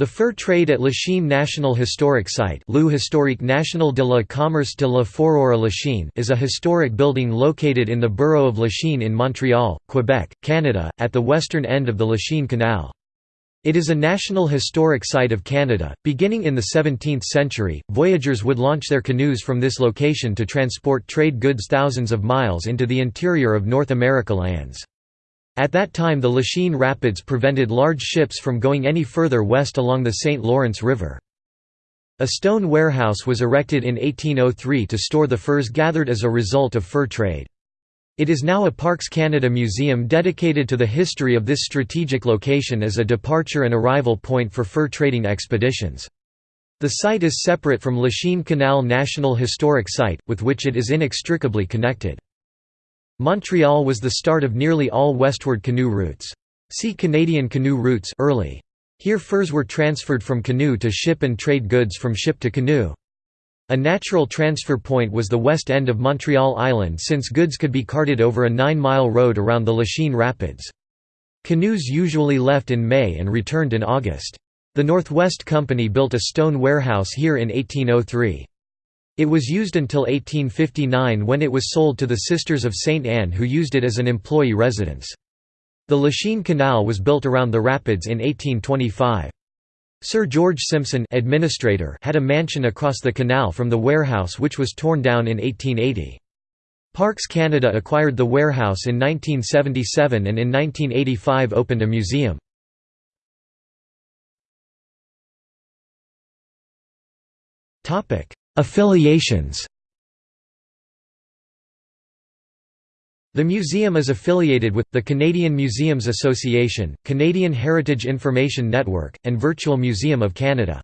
The fur trade at Lachine National Historic Site historique national de la commerce de la Forora Lachine is a historic building located in the borough of Lachine in Montreal, Quebec, Canada, at the western end of the Lachine Canal. It is a National Historic Site of Canada. Beginning in the 17th century, voyageurs would launch their canoes from this location to transport trade goods thousands of miles into the interior of North America lands. At that time the Lachine Rapids prevented large ships from going any further west along the St. Lawrence River. A stone warehouse was erected in 1803 to store the furs gathered as a result of fur trade. It is now a Parks Canada museum dedicated to the history of this strategic location as a departure and arrival point for fur trading expeditions. The site is separate from Lachine Canal National Historic Site, with which it is inextricably connected. Montreal was the start of nearly all westward canoe routes. See Canadian canoe routes early. Here furs were transferred from canoe to ship and trade goods from ship to canoe. A natural transfer point was the west end of Montreal Island since goods could be carted over a nine-mile road around the Lachine Rapids. Canoes usually left in May and returned in August. The Northwest Company built a stone warehouse here in 1803. It was used until 1859 when it was sold to the Sisters of St. Anne who used it as an employee residence. The Lachine Canal was built around the rapids in 1825. Sir George Simpson administrator had a mansion across the canal from the warehouse which was torn down in 1880. Parks Canada acquired the warehouse in 1977 and in 1985 opened a museum. Affiliations The museum is affiliated with, the Canadian Museums Association, Canadian Heritage Information Network, and Virtual Museum of Canada.